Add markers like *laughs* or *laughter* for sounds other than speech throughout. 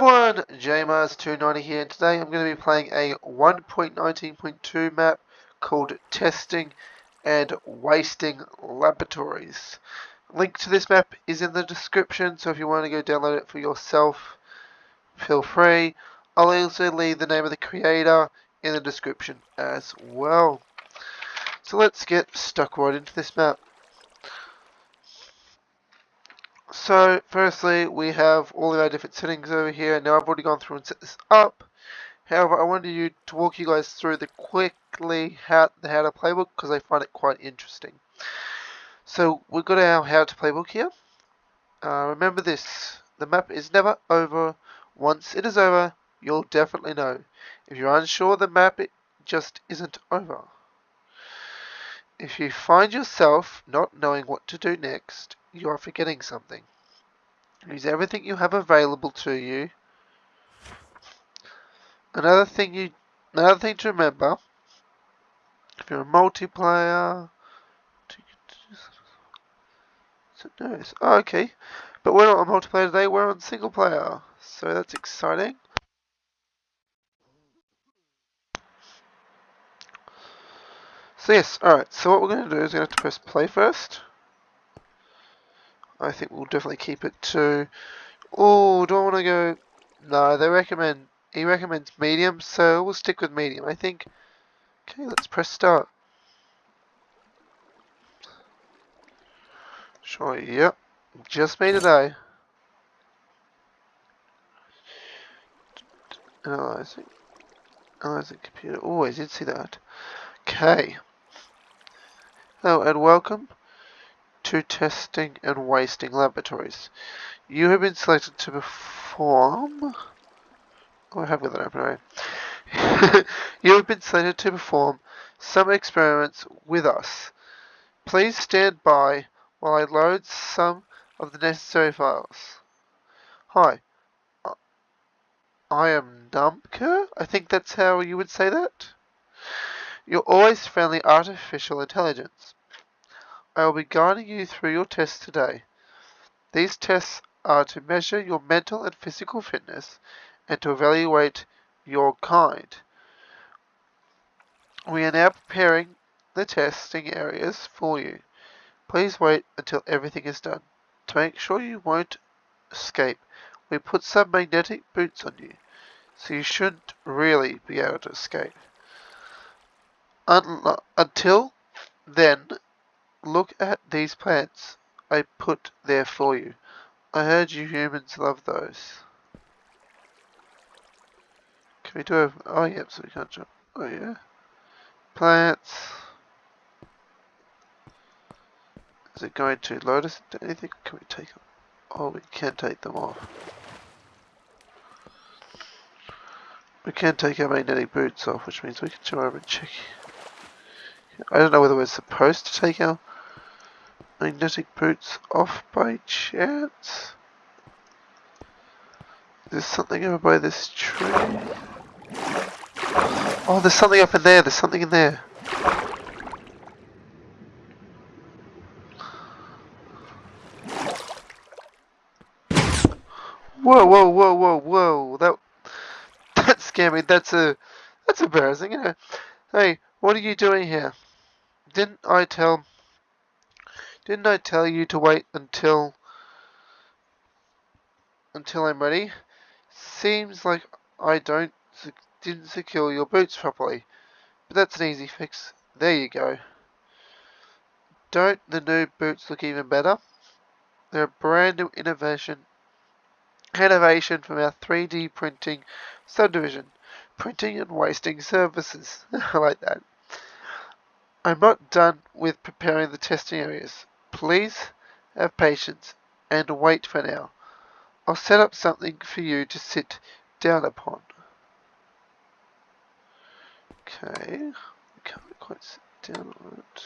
everyone, JMars290 here, and today I'm going to be playing a 1.19.2 map called Testing and Wasting Laboratories. Link to this map is in the description, so if you want to go download it for yourself, feel free. I'll also leave the name of the creator in the description as well. So let's get stuck right into this map. So, firstly, we have all of our different settings over here. Now, I've already gone through and set this up. However, I wanted you to walk you guys through the quickly how the how to playbook because I find it quite interesting. So, we've got our how to playbook here. Uh, remember this: the map is never over. Once it is over, you'll definitely know. If you're unsure, the map it just isn't over. If you find yourself not knowing what to do next, you are forgetting something. Use everything you have available to you. Another thing you another thing to remember if you're a multiplayer oh, okay. But we're not on multiplayer today, we're on single player. So that's exciting. So yes, alright, so what we're going to do is we're going to have to press play first. I think we'll definitely keep it to... Oh, do I want to go... No, they recommend... He recommends medium, so we'll stick with medium. I think... Okay, let's press start. Sure, yep. Just made today. Analyzing. Analyzing computer. Oh, I did see that. Okay. Hello and welcome to testing and wasting laboratories. You have been selected to perform. Oh, I have got that open *laughs* you have been selected to perform some experiments with us. Please stand by while I load some of the necessary files. Hi, I am Numpker. I think that's how you would say that. You're always friendly artificial intelligence. I will be guiding you through your tests today. These tests are to measure your mental and physical fitness and to evaluate your kind. We are now preparing the testing areas for you. Please wait until everything is done. To make sure you won't escape, we put some magnetic boots on you, so you shouldn't really be able to escape. until then, Look at these plants I put there for you. I heard you humans love those. Can we do a... Oh, yep, so we can't jump. Oh, yeah. Plants. Is it going to load us into anything? Can we take them? Oh, we can take them off. We can take our magnetic boots off, which means we can jump over and check. I don't know whether we're supposed to take our magnetic boots off by chance? There's something over by this tree. Oh, there's something up in there. There's something in there. Whoa, whoa, whoa, whoa, whoa. That *laughs* that scared me. That's a that's embarrassing, you know. Hey, what are you doing here? Didn't I tell didn't I tell you to wait until until I'm ready? Seems like I don't didn't secure your boots properly. But that's an easy fix. There you go. Don't the new boots look even better? They're a brand new innovation innovation from our 3D printing subdivision. Printing and wasting services. *laughs* I like that. I'm not done with preparing the testing areas. Please have patience and wait for now. I'll set up something for you to sit down upon. Okay, can't quite sit down on it.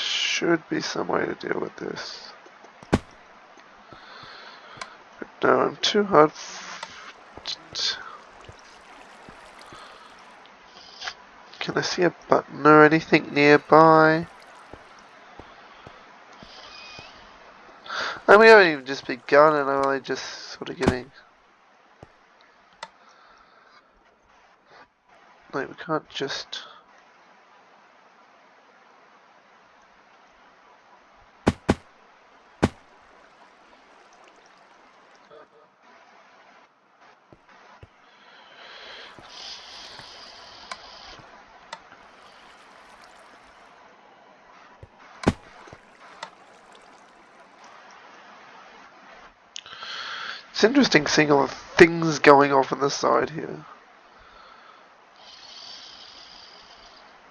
Should be some way to deal with this. But no, I'm too hard. Can I see a button or anything nearby? And we haven't even just begun and I'm only just sort of getting... Like, we can't just... It's interesting seeing all the things going off on the side here.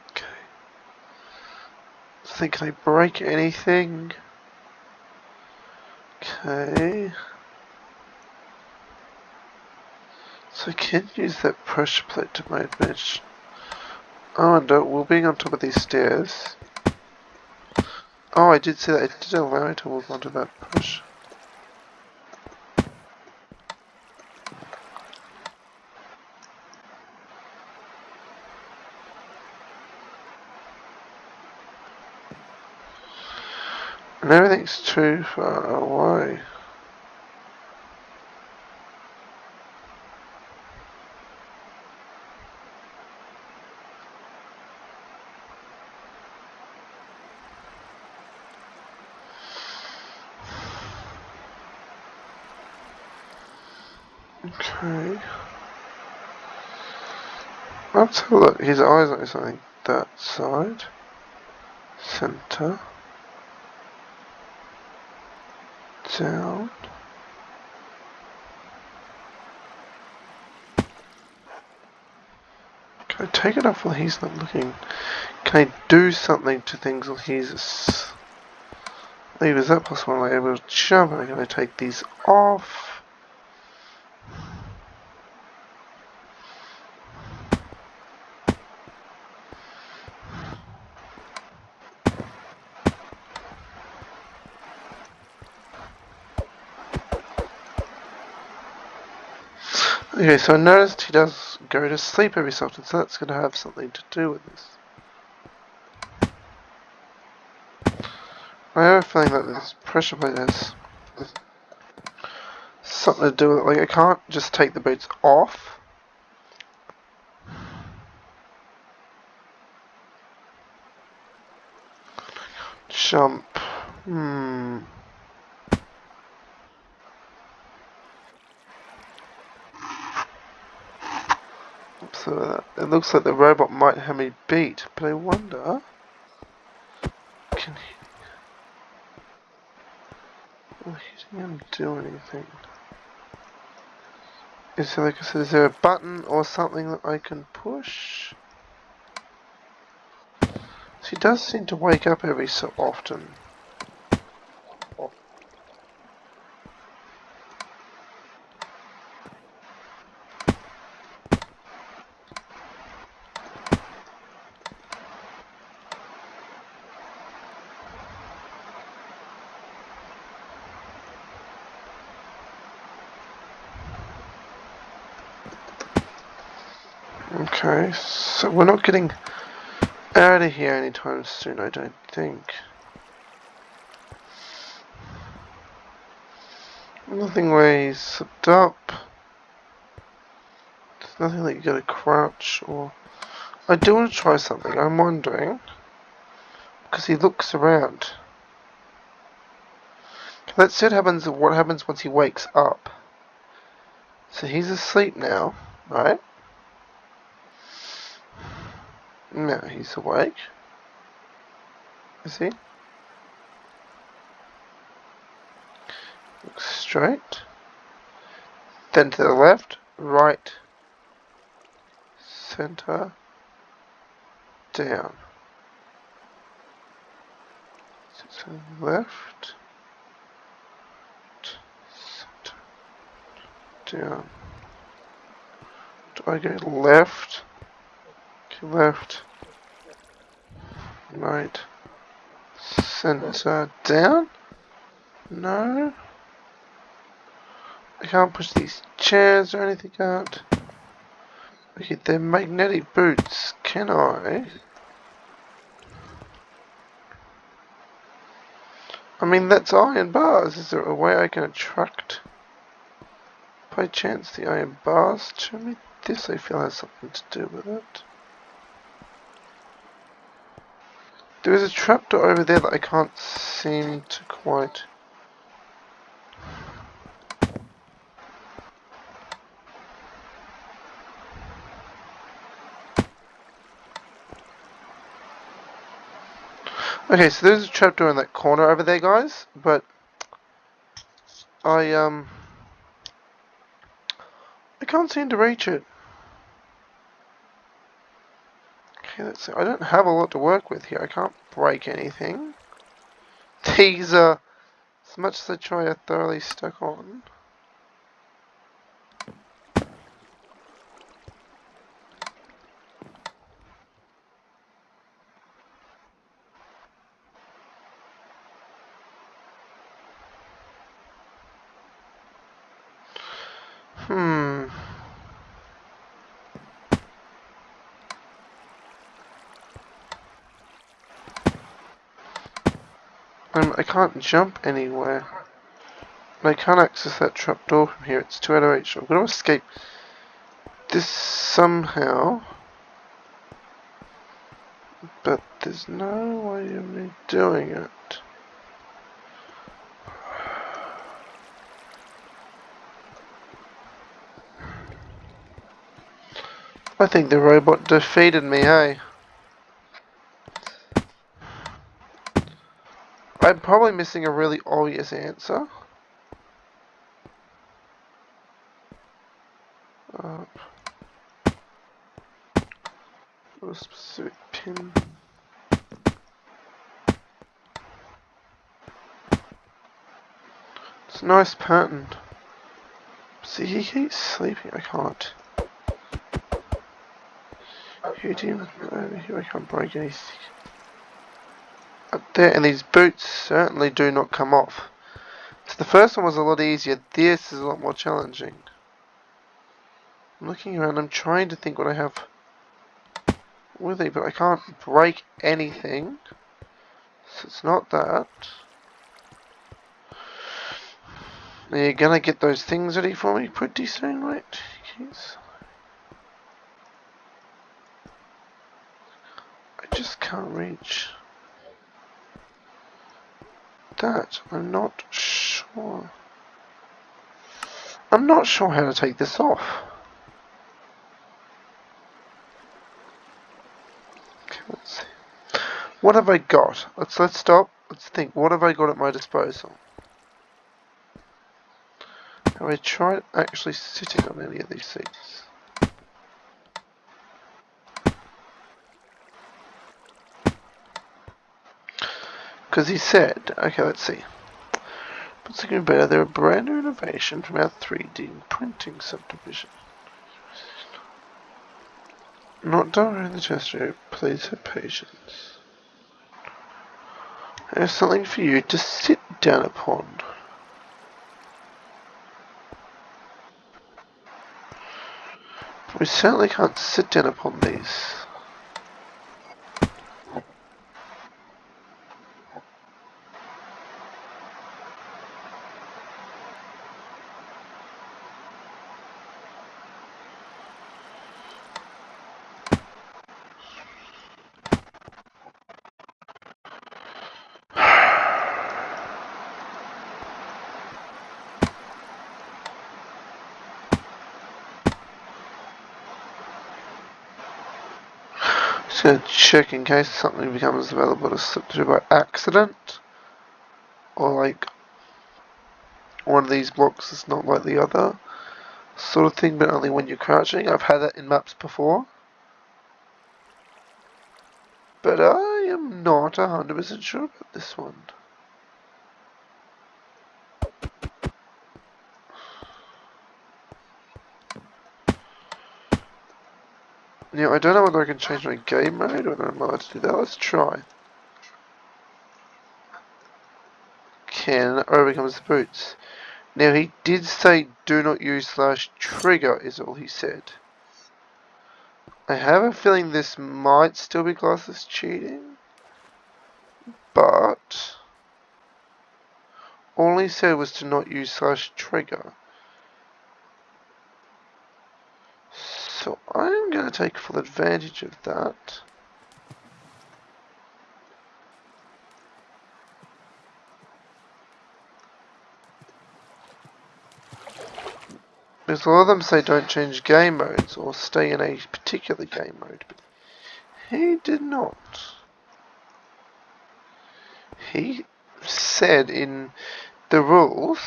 Okay. I think can I break anything? Okay. So I can use that pressure plate to my advantage. Oh, and uh, we're being on top of these stairs. Oh, I did see that. It did allow me to move onto that push. And everything's too far away. Okay. Let's have a look. His eyes like something that side. Center. Down. Can I take it off while he's not looking? Can I do something to things while he's... Leave, is that possible? Am I able to jump? Am I going to take these off? Okay, so I noticed he does go to sleep every so often, so that's going to have something to do with this. I have a feeling that this pressure plate has something to do with it. Like, I can't just take the boots off. Jump. Hmm. So it looks like the robot might have me beat, but I wonder... Can he... Will hitting him do anything? Is there, like I said, is there a button or something that I can push? He does seem to wake up every so often. Okay, so we're not getting out of here anytime soon, I don't think. Nothing where he's up. There's nothing that you gotta crouch or... I do want to try something, I'm wondering. Because he looks around. Let's see what happens, what happens once he wakes up. So he's asleep now, right? No, he's awake. Is he? Look straight. Then to the left, right, center, down. The left, center, down. Do I go left? left, right, center down. No. I can't push these chairs or anything out. Okay, they're magnetic boots. Can I? I mean, that's iron bars. Is there a way I can attract, by chance, the iron bars to me? This, I feel, has something to do with it. There is a trapdoor over there that I can't seem to quite... Okay, so there's a trapdoor in that corner over there, guys, but I, um, I can't seem to reach it. Okay, let's see. I don't have a lot to work with here. I can't break anything. These are, as much as I try, are thoroughly stuck on. Um, I can't jump anywhere. I can't access that trapdoor from here. It's too out of reach. I'm going to escape this somehow. But there's no way of me doing it. I think the robot defeated me, hey? I'm probably missing a really obvious answer. Uh, a specific pin. It's a nice pattern. See, he keeps sleeping. I can't. Hit him over here. I can't break anything. There, and these boots certainly do not come off. So the first one was a lot easier. This is a lot more challenging. I'm looking around. I'm trying to think what I have with me, but I can't break anything. So it's not that. Are you gonna get those things ready for me pretty soon, right? Jeez. just can't reach that. I'm not sure. I'm not sure how to take this off. Okay, let's see. What have I got? Let's let's stop. Let's think. What have I got at my disposal? Have I tried actually sitting on any of these seats? Because he said, okay, let's see. But thinking better, they're a brand new innovation from our 3D printing subdivision. Not during the test please have patience. There's something for you to sit down upon. We certainly can't sit down upon these. Just going to check in case something becomes available to slip through by accident. Or like one of these blocks is not like the other. Sort of thing, but only when you're crouching. I've had that in maps before. But I am not 100% sure about this one. Yeah, I don't know whether I can change my game mode or I'm allowed to do that. Let's try. 10 overcomes the boots. Now he did say do not use slash trigger is all he said. I have a feeling this might still be classed as cheating. But all he said was to not use slash trigger. So I'm going to take full advantage of that. Because a lot of them say don't change game modes or stay in a particular game mode, but he did not. He said in the rules,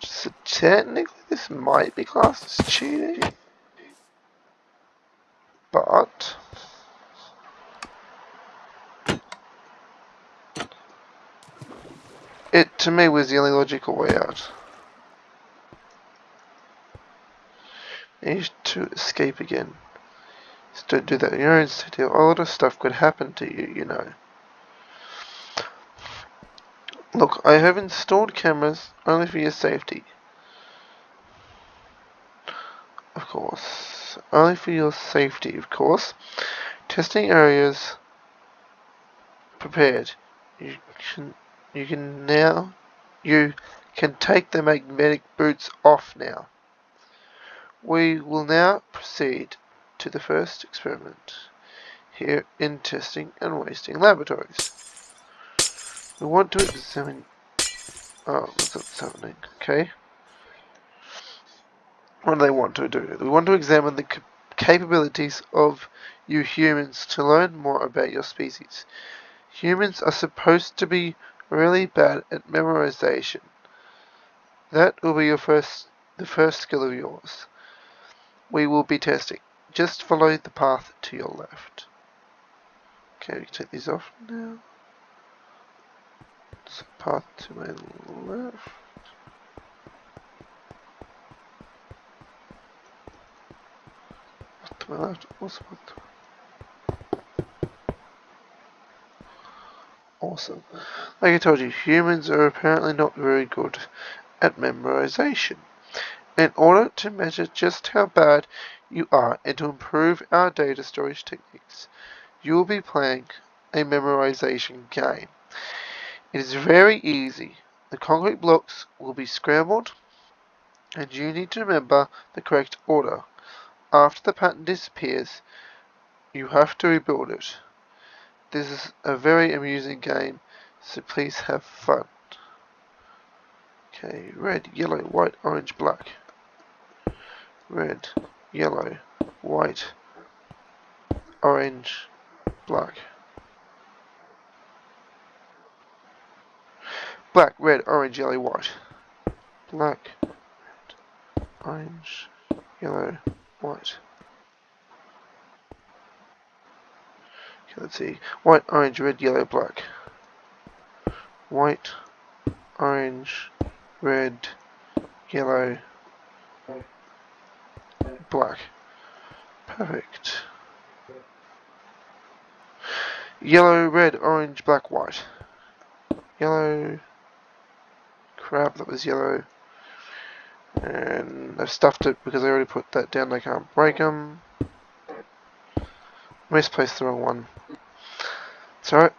so technically this might be classed as cheating, but it to me was the only logical way out. need to escape again. Just don't do that in your own city. A lot of stuff could happen to you, you know. Look, I have installed cameras only for your safety. Of course. Only for your safety, of course. Testing areas prepared. You can you can now you can take the magnetic boots off now. We will now proceed to the first experiment here in testing and wasting laboratories. We want to examine... Oh, what's happening? Okay. What do they want to do? We want to examine the capabilities of you humans to learn more about your species. Humans are supposed to be really bad at memorization. That will be your first, the first skill of yours we will be testing. Just follow the path to your left. Okay, we can take these off now. So path to my left. Awesome. Like I told you, humans are apparently not very good at memorization. In order to measure just how bad you are and to improve our data storage techniques, you will be playing a memorization game. It is very easy. The concrete blocks will be scrambled and you need to remember the correct order. After the pattern disappears, you have to rebuild it. This is a very amusing game, so please have fun. Okay, red, yellow, white, orange, black red, yellow, white, orange, black. Black, red, orange, yellow, white. Black, red, orange, yellow, white. Okay, let's see. White, orange, red, yellow, black. White, orange, red, yellow, black. Perfect. Yellow, red, orange, black, white. Yellow. Crap, that was yellow. And I've stuffed it because I already put that down. I can't break them. Misplaced the wrong one. It's alright.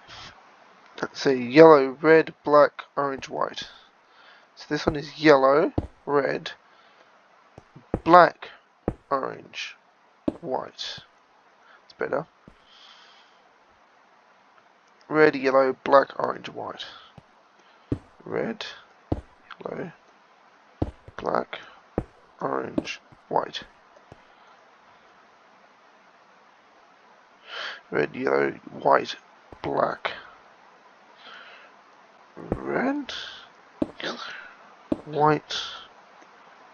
Let's see. Yellow, red, black, orange, white. So this one is yellow, red, black, orange, white. It's better. Red, yellow, black, orange, white. Red, yellow, black, orange, white. Red, yellow, white, black. Red, yellow, white,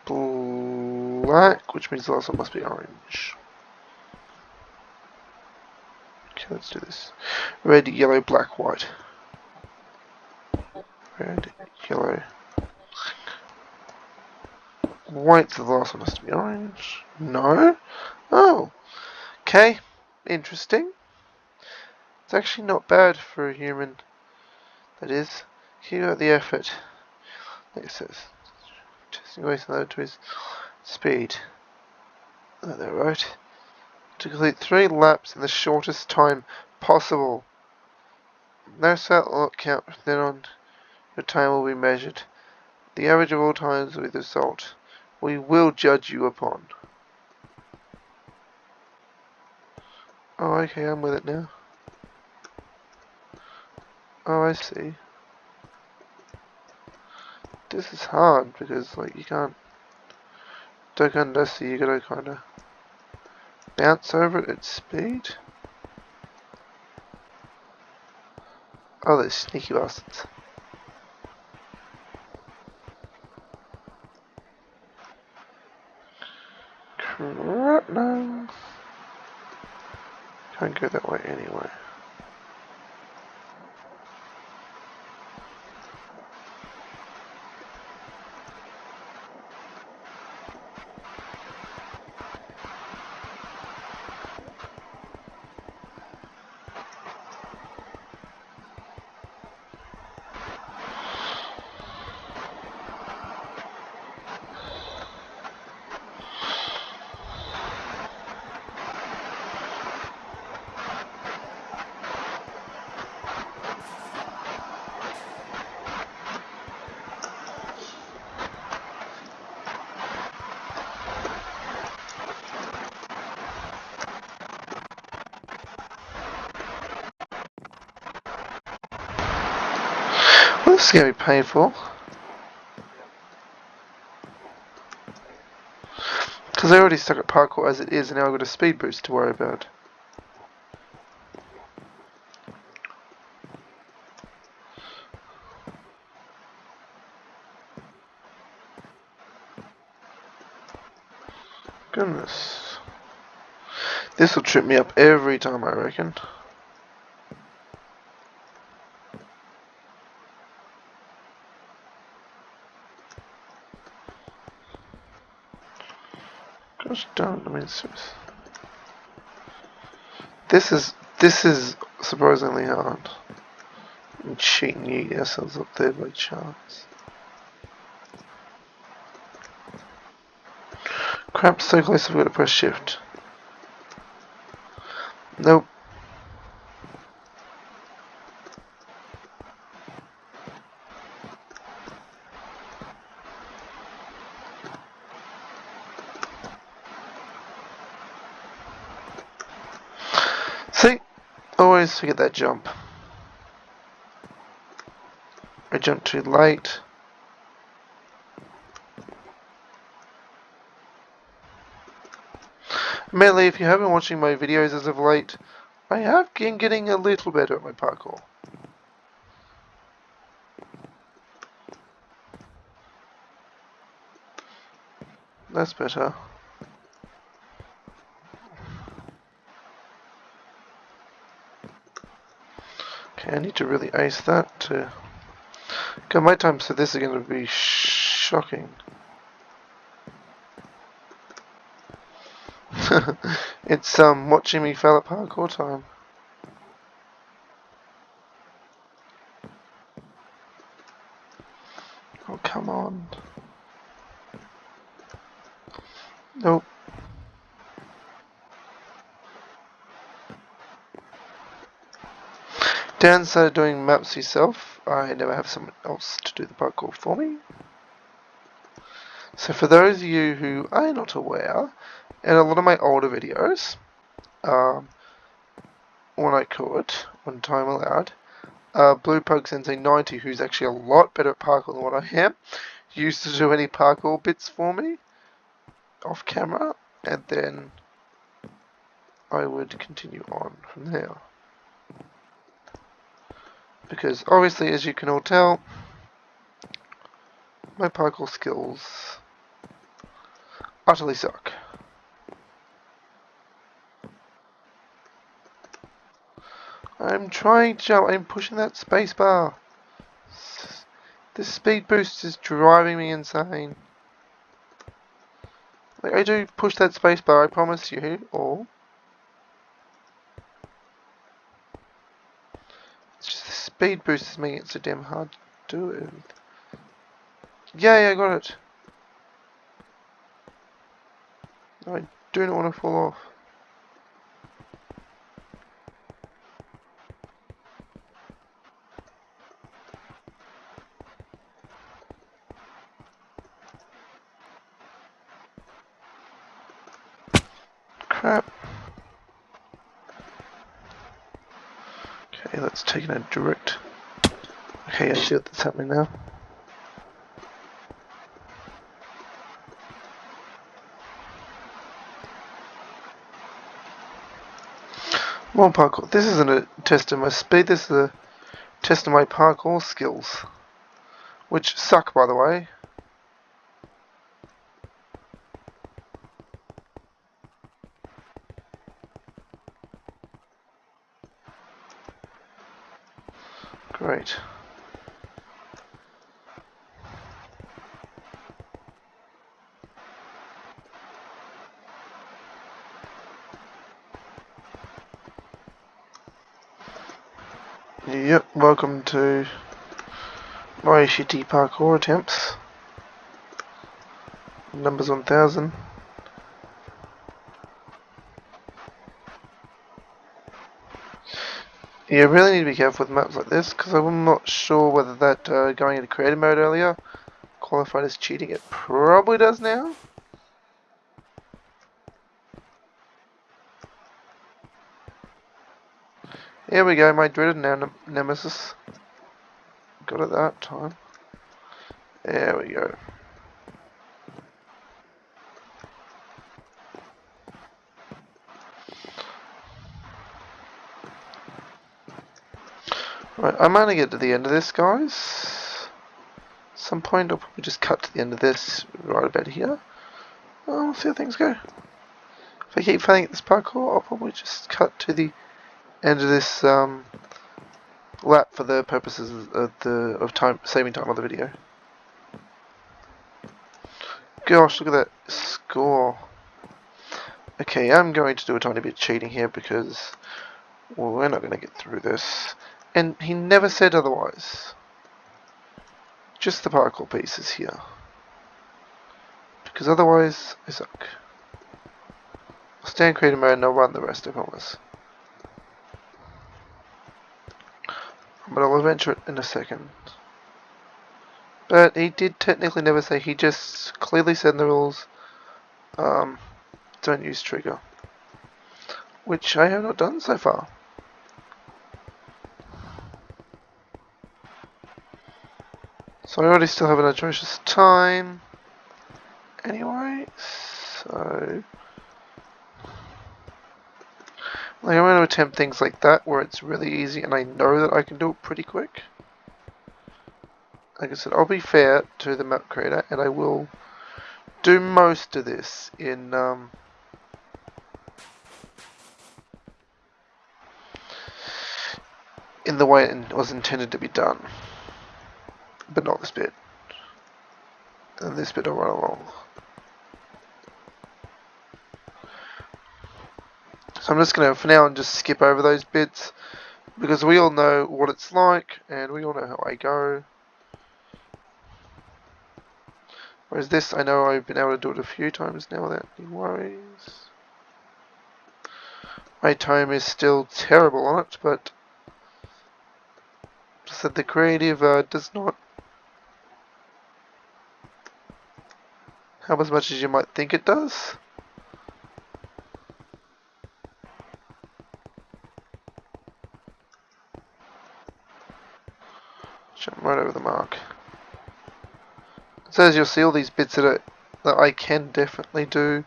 black, which means the last one must be orange. Okay, let's do this. Red, yellow, black, white. Red, yellow, white. So the last one has to be orange. No? Oh. Okay. Interesting. It's actually not bad for a human. That is. Keep up the effort. It says. Testing waste another to his speed. Oh, that right. To complete three laps in the shortest time possible. No set count then on your time will be measured. The average of all times will be the result. We will judge you upon. Oh, okay, I'm with it now. Oh, I see. This is hard because, like, you can't. Under, so you gotta kinda bounce over it at speed. Oh, those sneaky bastards. Crap, no. That way anyway. This is going to be painful. Because I already stuck at parkour as it is, and now I've got a speed boost to worry about. Goodness. This will trip me up every time, I reckon. Darn, I mean, this is this is surprisingly hard. I'm cheating you yourselves up there by chance. Crap, so close I've got to press shift. Nope. See? Always forget that jump. I jumped too late. Mainly, if you haven't been watching my videos as of late, I have been getting a little better at my parkour. That's better. I need to really ace that to... Okay, my times for this are going to be shocking. *laughs* it's um watching me fail at parkour time. Oh, come on. Nope. Downside of doing maps yourself, I never have someone else to do the parkour for me. So for those of you who are not aware, in a lot of my older videos, um, when I could, when time allowed, uh, Blue Pug Sensei 90, who's actually a lot better at parkour than what I am, used to do any parkour bits for me off camera, and then I would continue on from there because obviously as you can all tell my parkour skills utterly suck. I'm trying to jump, I'm pushing that spacebar. This speed boost is driving me insane. Like I do push that spacebar, I promise you all. Speed boost is making it so damn hard to do it. Yeah, yeah, I got it. I do not want to fall off. Crap. It a direct. Okay, I see what's happening now. More parkour. This isn't a test of my speed, this is a test of my parkour skills. Which suck, by the way. Yep, welcome to my shitty parkour attempts. Numbers 1000. You really need to be careful with maps like this, because I'm not sure whether that uh, going into creative mode earlier qualified as cheating. It probably does now. Here we go, my dreaded ne nemesis. Got it that time. There we go. Right, I'm gonna get to the end of this, guys. some point I'll probably just cut to the end of this right about here. We'll see how things go. If I keep failing at this parkour, I'll probably just cut to the end of this um, lap for the purposes of the of time saving time on the video. Gosh, look at that score. Okay, I'm going to do a tiny bit of cheating here because well, we're not going to get through this. And he never said otherwise. Just the parkour pieces here. Because otherwise, I suck. I'll stay in creative mode and I'll run the rest, I promise. But I'll adventure it in a second. But he did technically never say, he just clearly said in the rules, um, don't use trigger. Which I have not done so far. So I already still have an atrocious time. Anyway, so... Like, I'm going to attempt things like that where it's really easy and I know that I can do it pretty quick. Like I said, I'll be fair to the map creator and I will do most of this in... Um, in the way it was intended to be done but not this bit. And this bit will run along. So I'm just going to, for now, and just skip over those bits because we all know what it's like and we all know how I go. Whereas this, I know I've been able to do it a few times now without any worries. My time is still terrible on it, but just that the creative uh, does not help as much as you might think it does. Jump right over the mark. So as you'll see all these bits that, are, that I can definitely do,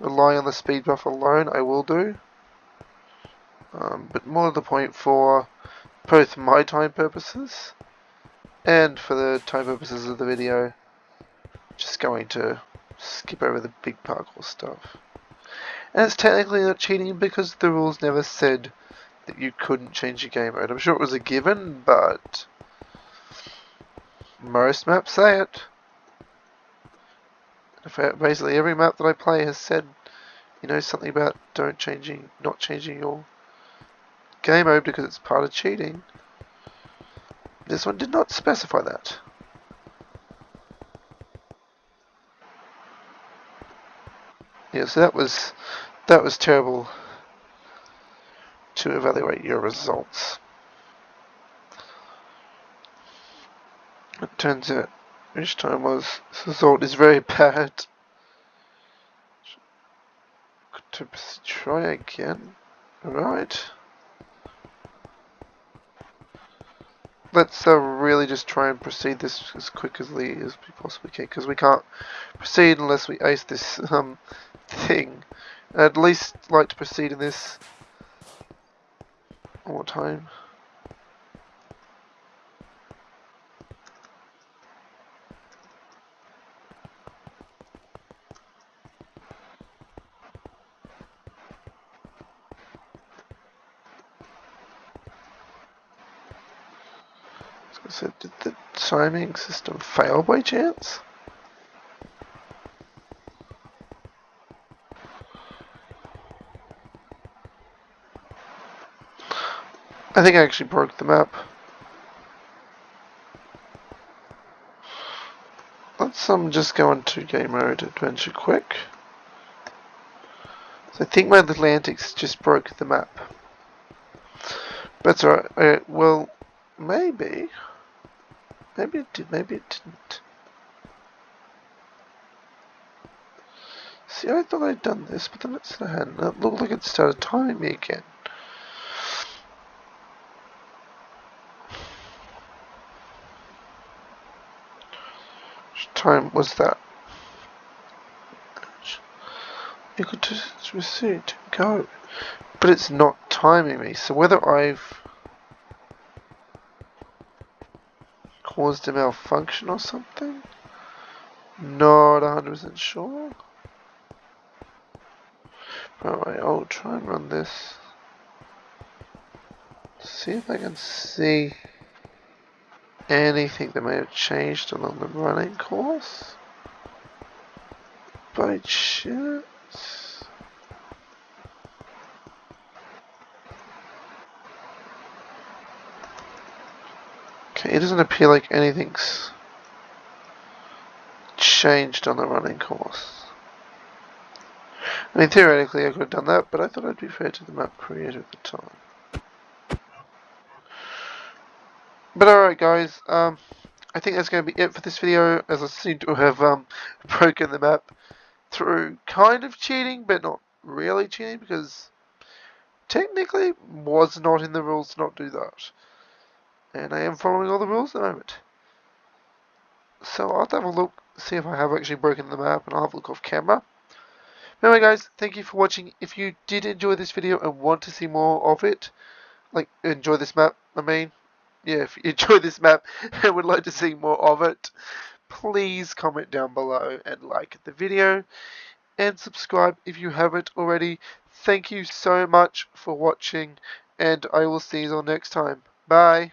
rely on the speed buff alone, I will do. Um, but more to the point for both my time purposes and for the time purposes of the video, just going to skip over the big parkour stuff. And it's technically not cheating because the rules never said that you couldn't change your game mode. I'm sure it was a given, but most maps say it. Basically, every map that I play has said, you know, something about don't changing, not changing your game mode because it's part of cheating. This one did not specify that. Yeah, so that was that was terrible to evaluate your results. It turns out each time was this result is very bad. To try again. Right. Let's uh, really just try and proceed this as quickly as we possibly can, because we can't proceed unless we ace this *laughs* um, thing. I'd at least like to proceed in this one time. So did the timing system fail by chance? I think I actually broke the map. Let's um just go into game mode adventure quick. So I think my little antics just broke the map. But alright. Uh, well, maybe. Maybe it did, maybe it didn't. See, I thought I'd done this, but then it said I hadn't. It looked like it started timing me again. Which time was that? You could just receive to go. But it's not timing me, so whether I've caused a malfunction or something? Not 100% sure. Alright, I'll try and run this. See if I can see anything that may have changed along the running course? By chance? It doesn't appear like anything's changed on the running course. I mean, theoretically I could have done that, but I thought I'd be fair to the map creator at the time. But alright guys, um, I think that's going to be it for this video, as I seem to have um, *laughs* broken the map through kind of cheating, but not really cheating, because technically was not in the rules to not do that. And I am following all the rules at the moment. So I'll have have a look, see if I have actually broken the map, and I'll have a look off camera. Anyway guys, thank you for watching. If you did enjoy this video and want to see more of it, like enjoy this map, I mean, yeah, if you *laughs* enjoy this map and would like to see more of it, please comment down below and like the video and subscribe if you haven't already. Thank you so much for watching and I will see you all next time. Bye.